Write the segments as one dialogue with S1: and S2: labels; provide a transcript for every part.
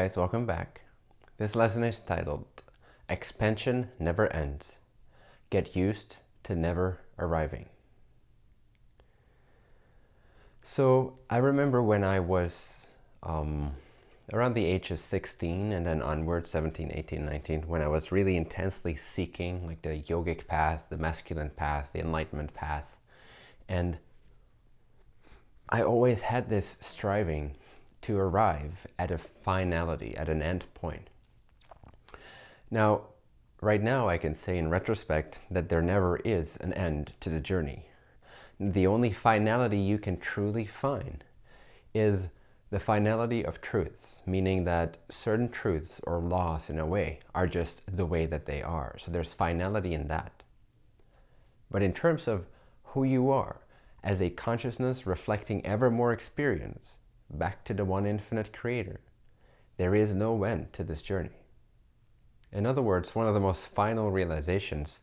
S1: guys, welcome back. This lesson is titled Expansion Never Ends. Get used to never arriving. So I remember when I was um, around the age of 16 and then onward 17, 18, 19 when I was really intensely seeking like the yogic path, the masculine path, the enlightenment path. And I always had this striving to arrive at a finality, at an end point. Now, right now I can say in retrospect that there never is an end to the journey. The only finality you can truly find is the finality of truths, meaning that certain truths or laws in a way are just the way that they are. So there's finality in that. But in terms of who you are as a consciousness reflecting ever more experience back to the one infinite creator, there is no end to this journey. In other words, one of the most final realizations,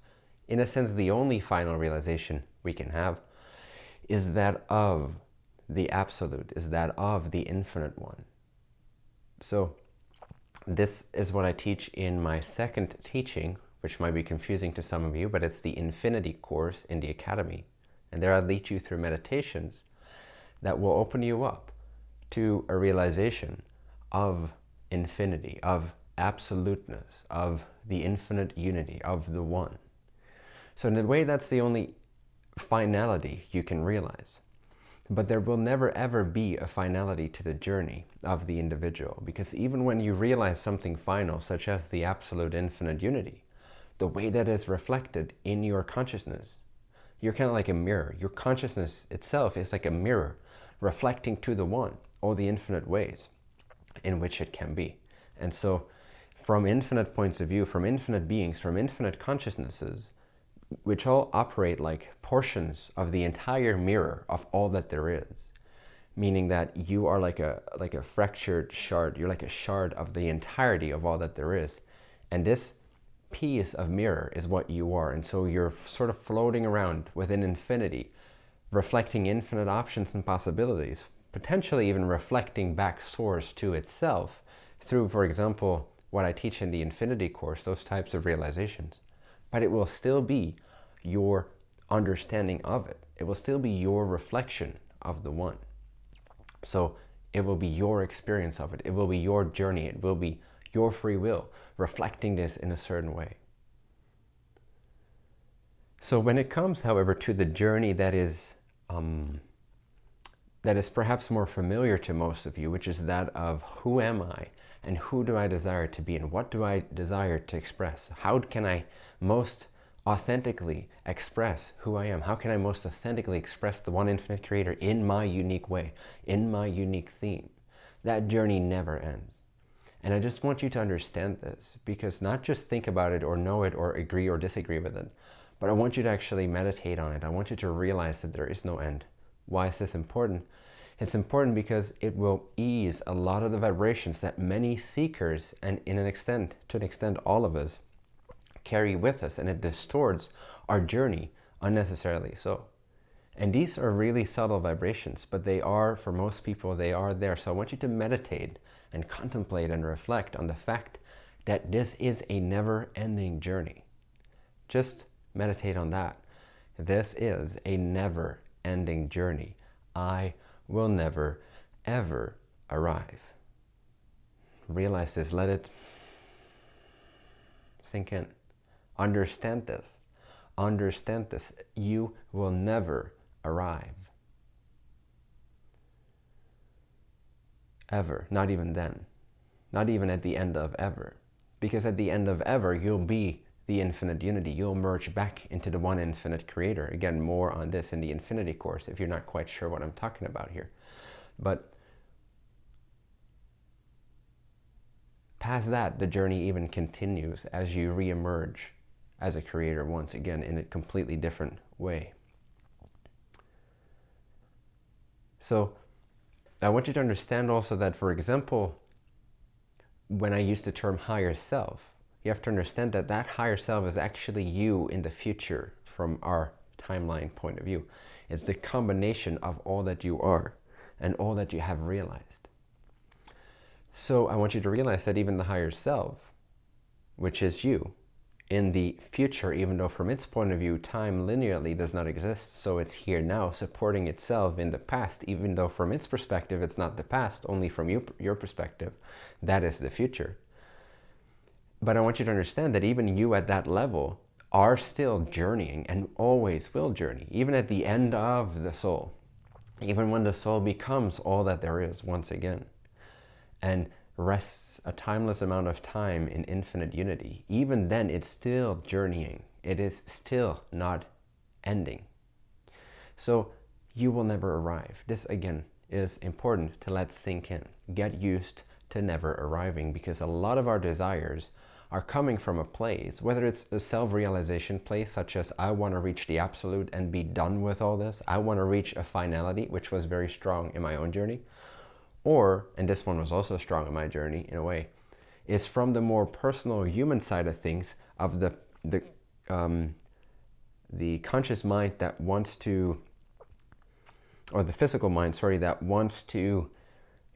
S1: in a sense the only final realization we can have, is that of the absolute, is that of the infinite one. So this is what I teach in my second teaching, which might be confusing to some of you, but it's the Infinity course in the Academy. And there I lead you through meditations that will open you up to a realization of infinity, of absoluteness, of the infinite unity, of the one. So in a way, that's the only finality you can realize. But there will never ever be a finality to the journey of the individual because even when you realize something final, such as the absolute infinite unity, the way that is reflected in your consciousness, you're kind of like a mirror. Your consciousness itself is like a mirror reflecting to the one all the infinite ways in which it can be. And so from infinite points of view, from infinite beings, from infinite consciousnesses, which all operate like portions of the entire mirror of all that there is meaning that you are like a like a fractured shard you're like a shard of the entirety of all that there is and this piece of mirror is what you are and so you're sort of floating around within infinity reflecting infinite options and possibilities potentially even reflecting back source to itself through for example what I teach in the infinity course those types of realizations but it will still be your understanding of it. It will still be your reflection of the one. So it will be your experience of it. It will be your journey. It will be your free will reflecting this in a certain way. So when it comes, however, to the journey that is um, that is perhaps more familiar to most of you, which is that of who am I and who do I desire to be and what do I desire to express? How can I most authentically express who I am? How can I most authentically express the one infinite creator in my unique way, in my unique theme? That journey never ends. And I just want you to understand this because not just think about it or know it or agree or disagree with it, but I want you to actually meditate on it. I want you to realize that there is no end. Why is this important? It's important because it will ease a lot of the vibrations that many seekers and in an extent, to an extent all of us, carry with us and it distorts our journey unnecessarily so. And these are really subtle vibrations, but they are, for most people, they are there. So I want you to meditate and contemplate and reflect on the fact that this is a never-ending journey. Just meditate on that. This is a never-ending journey. I will never, ever arrive. Realize this. Let it sink in. Understand this. Understand this. You will never arrive. Ever. Not even then. Not even at the end of ever. Because at the end of ever, you'll be the infinite unity. You'll merge back into the one infinite creator. Again, more on this in the infinity course if you're not quite sure what I'm talking about here. But past that, the journey even continues as you re-emerge as a creator once again in a completely different way. So I want you to understand also that, for example, when I use the term higher self, you have to understand that that higher self is actually you in the future from our timeline point of view. It's the combination of all that you are and all that you have realized. So I want you to realize that even the higher self, which is you, in the future, even though from its point of view, time linearly does not exist. So it's here now, supporting itself in the past, even though from its perspective, it's not the past, only from you, your perspective, that is the future. But I want you to understand that even you at that level are still journeying and always will journey, even at the end of the soul, even when the soul becomes all that there is once again. And rests a timeless amount of time in infinite unity, even then it's still journeying. It is still not ending. So you will never arrive. This again is important to let sink in. Get used to never arriving because a lot of our desires are coming from a place, whether it's a self-realization place, such as I want to reach the absolute and be done with all this. I want to reach a finality, which was very strong in my own journey or, and this one was also strong in my journey in a way, is from the more personal human side of things of the, the, um, the conscious mind that wants to, or the physical mind, sorry, that wants to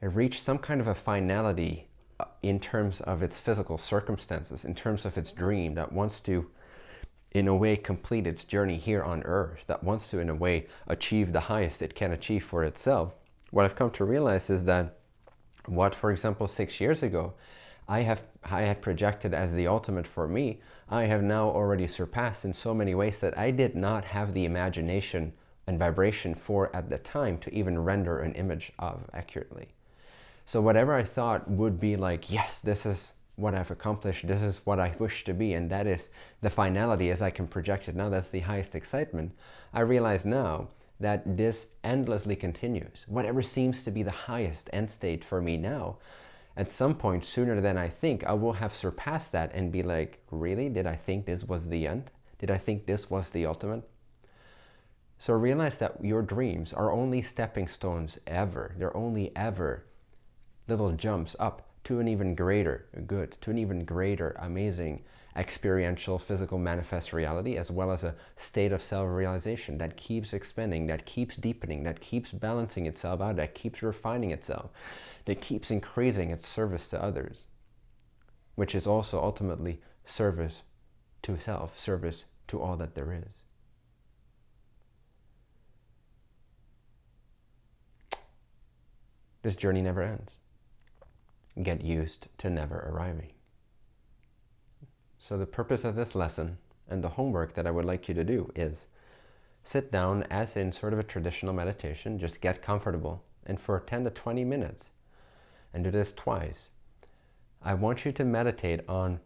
S1: reach some kind of a finality in terms of its physical circumstances, in terms of its dream, that wants to, in a way, complete its journey here on earth, that wants to, in a way, achieve the highest it can achieve for itself what I've come to realize is that what, for example, six years ago, I have I had projected as the ultimate for me, I have now already surpassed in so many ways that I did not have the imagination and vibration for at the time to even render an image of accurately. So whatever I thought would be like, yes, this is what I've accomplished, this is what I wish to be, and that is the finality as I can project it now, that's the highest excitement. I realize now that this endlessly continues. Whatever seems to be the highest end state for me now, at some point sooner than I think, I will have surpassed that and be like, really? Did I think this was the end? Did I think this was the ultimate? So realize that your dreams are only stepping stones ever. They're only ever little jumps up to an even greater good, to an even greater amazing experiential physical manifest reality as well as a state of self-realization that keeps expanding, that keeps deepening, that keeps balancing itself out, that keeps refining itself, that keeps increasing its service to others, which is also ultimately service to self, service to all that there is. This journey never ends. Get used to never arriving. So the purpose of this lesson and the homework that I would like you to do is sit down as in sort of a traditional meditation, just get comfortable and for 10 to 20 minutes and do this twice. I want you to meditate on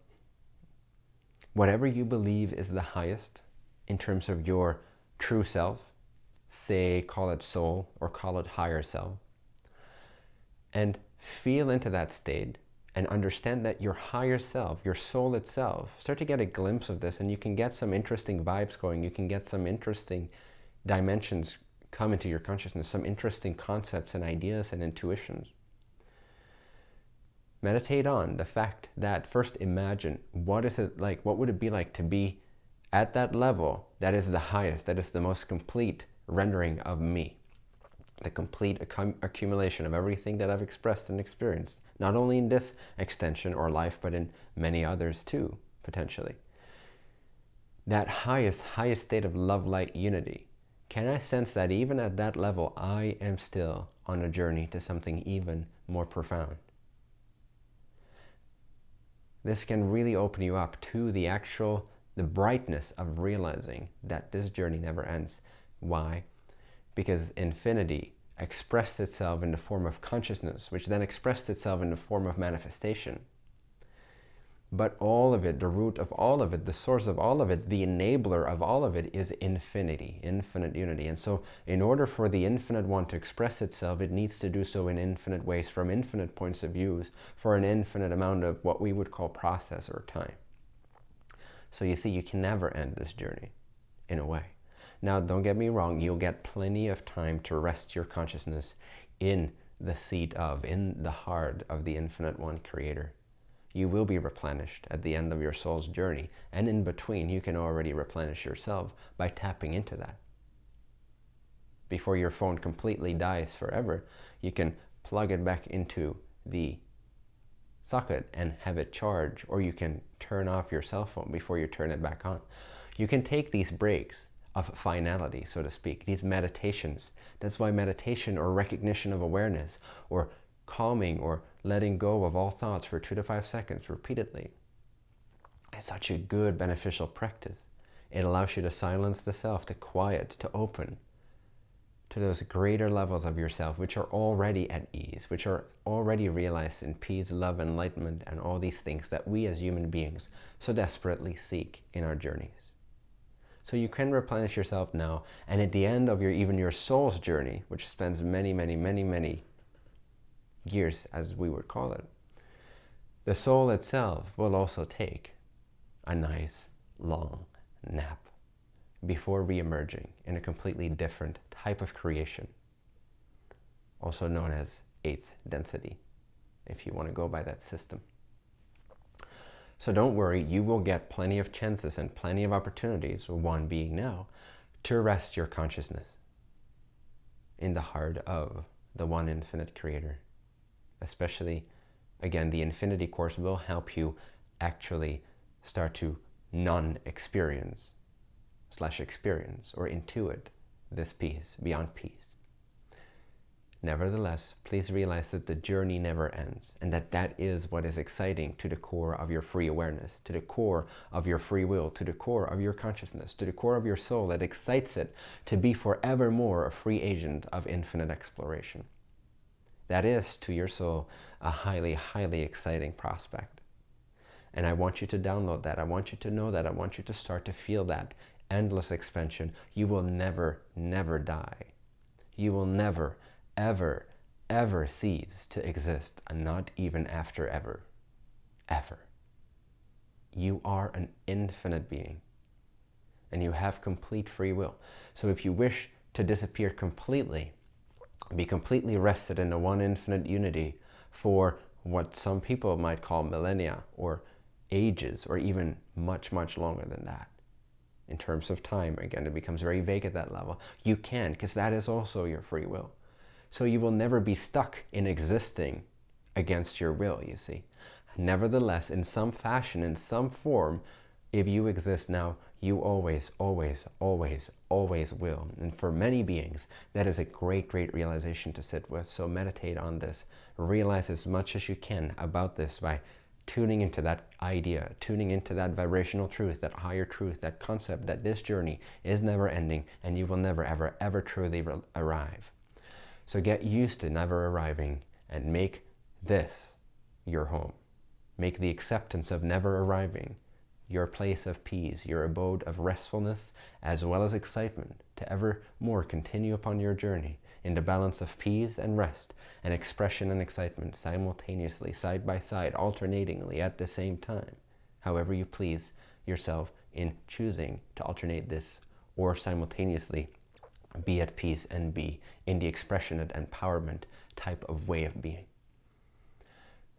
S1: whatever you believe is the highest in terms of your true self, say call it soul or call it higher self, and feel into that state and understand that your higher self, your soul itself, start to get a glimpse of this and you can get some interesting vibes going. You can get some interesting dimensions come into your consciousness, some interesting concepts and ideas and intuitions. Meditate on the fact that first imagine what is it like, what would it be like to be at that level that is the highest, that is the most complete rendering of me. The complete accumulation of everything that I've expressed and experienced not only in this extension or life, but in many others too, potentially. That highest, highest state of love, light, unity. Can I sense that even at that level, I am still on a journey to something even more profound? This can really open you up to the actual, the brightness of realizing that this journey never ends. Why? Because infinity expressed itself in the form of consciousness, which then expressed itself in the form of manifestation. But all of it, the root of all of it, the source of all of it, the enabler of all of it is infinity, infinite unity. And so in order for the infinite one to express itself, it needs to do so in infinite ways, from infinite points of views, for an infinite amount of what we would call process or time. So you see, you can never end this journey, in a way. Now, don't get me wrong, you'll get plenty of time to rest your consciousness in the seat of, in the heart of the Infinite One Creator. You will be replenished at the end of your soul's journey, and in between, you can already replenish yourself by tapping into that. Before your phone completely dies forever, you can plug it back into the socket and have it charge, or you can turn off your cell phone before you turn it back on. You can take these breaks of finality, so to speak, these meditations. That's why meditation or recognition of awareness or calming or letting go of all thoughts for two to five seconds repeatedly is such a good beneficial practice. It allows you to silence the self, to quiet, to open to those greater levels of yourself which are already at ease, which are already realized in peace, love, enlightenment, and all these things that we as human beings so desperately seek in our journeys. So you can replenish yourself now, and at the end of your even your soul's journey, which spends many, many, many, many years, as we would call it, the soul itself will also take a nice long nap before re-emerging in a completely different type of creation, also known as eighth density, if you want to go by that system. So don't worry, you will get plenty of chances and plenty of opportunities, one being now, to rest your consciousness in the heart of the one infinite creator. Especially, again, the infinity course will help you actually start to non-experience slash experience or intuit this peace, beyond peace. Nevertheless, please realize that the journey never ends and that that is what is exciting to the core of your free awareness, to the core of your free will, to the core of your consciousness, to the core of your soul that excites it to be forevermore a free agent of infinite exploration. That is, to your soul, a highly, highly exciting prospect. And I want you to download that. I want you to know that. I want you to start to feel that endless expansion. You will never, never die. You will never, ever, ever cease to exist, and not even after ever. Ever. You are an infinite being, and you have complete free will. So if you wish to disappear completely, be completely rested in one infinite unity for what some people might call millennia or ages or even much, much longer than that in terms of time. Again, it becomes very vague at that level. You can, because that is also your free will. So you will never be stuck in existing against your will, you see. Nevertheless, in some fashion, in some form, if you exist now, you always, always, always, always will. And for many beings, that is a great, great realization to sit with. So meditate on this. Realize as much as you can about this by tuning into that idea, tuning into that vibrational truth, that higher truth, that concept that this journey is never ending and you will never, ever, ever truly arrive. So get used to never arriving and make this your home. Make the acceptance of never arriving your place of peace, your abode of restfulness, as well as excitement, to ever more continue upon your journey in the balance of peace and rest, and expression and excitement simultaneously, side by side, alternatingly at the same time, however you please yourself in choosing to alternate this or simultaneously be at peace and be in the expression and empowerment type of way of being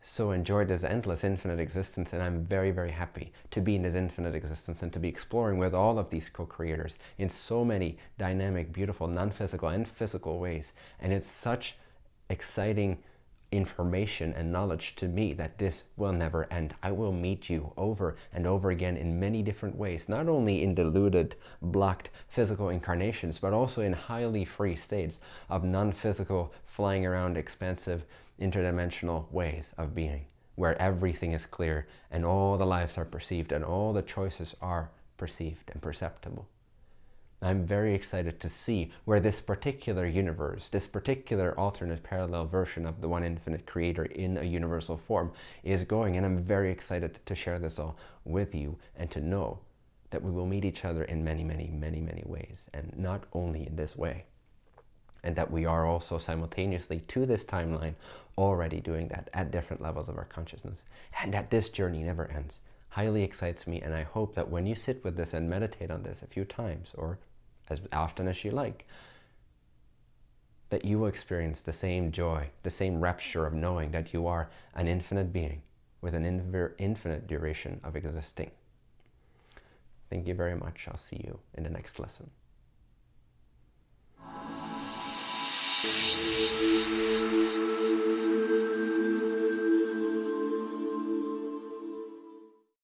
S1: so enjoy this endless infinite existence and I'm very, very happy to be in this infinite existence and to be exploring with all of these co-creators in so many dynamic, beautiful, non-physical and physical ways. And it's such exciting information and knowledge to me that this will never end. I will meet you over and over again in many different ways, not only in diluted, blocked physical incarnations, but also in highly free states of non-physical, flying around, expansive, interdimensional ways of being, where everything is clear and all the lives are perceived and all the choices are perceived and perceptible. I'm very excited to see where this particular universe, this particular alternate parallel version of the one infinite creator in a universal form is going. And I'm very excited to share this all with you and to know that we will meet each other in many, many, many, many ways. And not only in this way and that we are also simultaneously to this timeline already doing that at different levels of our consciousness and that this journey never ends highly excites me and I hope that when you sit with this and meditate on this a few times or as often as you like that you will experience the same joy, the same rapture of knowing that you are an infinite being with an infinite duration of existing. Thank you very much. I'll see you in the next lesson.